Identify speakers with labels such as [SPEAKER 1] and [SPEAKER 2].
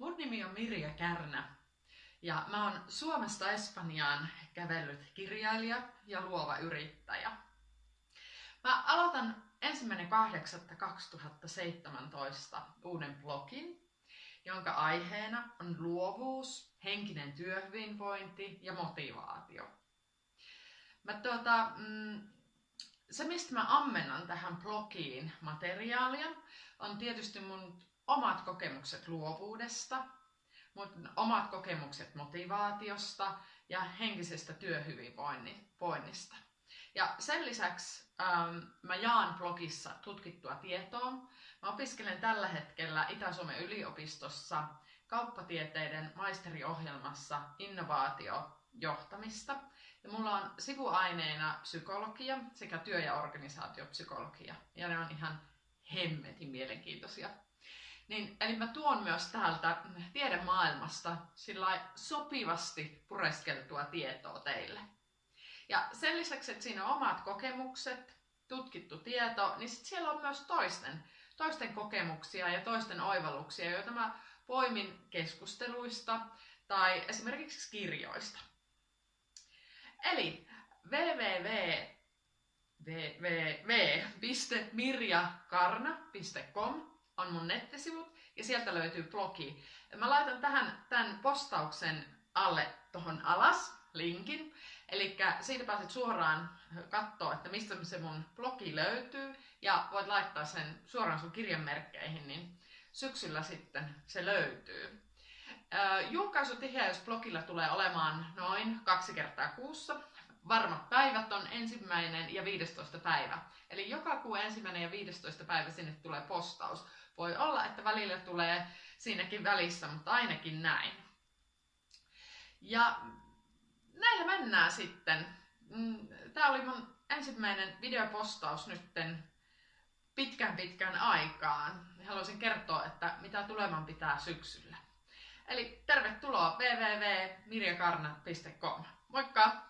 [SPEAKER 1] Mun nimi on Mirja Kärnä ja mä oon Suomesta Espanjaan kävellyt kirjailija ja luova yrittäjä. Mä aloitan ensimmäinen 8.2017 uuden blogin, jonka aiheena on luovuus, henkinen työhyvinvointi ja motivaatio. Mä tuota, mm, se, mistä mä ammennan tähän blogiin materiaalia, on tietysti mun omat kokemukset luovuudesta, omat kokemukset motivaatiosta ja henkisestä työhyvinvoinnista. Ja sen lisäksi ähm, mä jaan blogissa tutkittua tietoa. Mä opiskelen tällä hetkellä Itä-Suomen yliopistossa kauppatieteiden maisteriohjelmassa innovaatiojohtamista. Ja mulla on sivuaineena psykologia sekä työ- ja organisaatiopsykologia. Ja ne on ihan hemmetin mielenkiintoisia. Niin, eli mä tuon myös täältä tiedemaailmasta sillä sopivasti pureskeltua tietoa teille. Ja sen lisäksi, että siinä on omat kokemukset, tutkittu tieto, niin sit siellä on myös toisten, toisten kokemuksia ja toisten oivalluksia, joita mä poimin keskusteluista tai esimerkiksi kirjoista. Eli www.mirjakarna.com on mun nettisivut ja sieltä löytyy blogi. Mä laitan tähän tämän postauksen alle tuohon alas linkin. Eli siitä pääset suoraan katsoa, että mistä se mun blogi löytyy ja voit laittaa sen suoraan sun kirjanmerkkeihin, niin syksyllä sitten se löytyy. Julkaisutiheys blogilla tulee olemaan noin kaksi kertaa kuussa. Varmat päivät on ensimmäinen ja 15 päivä. Eli joka kuu ensimmäinen ja 15 päivä sinne tulee postaus. Voi olla, että välillä tulee siinäkin välissä, mutta ainakin näin. Ja näillä mennään sitten. Mm, Tämä oli mun ensimmäinen videopostaus nytten pitkän pitkän aikaan. Haluaisin kertoa, että mitä tuleman pitää syksyllä. Eli tervetuloa www.mirjakarna.com. Moikka!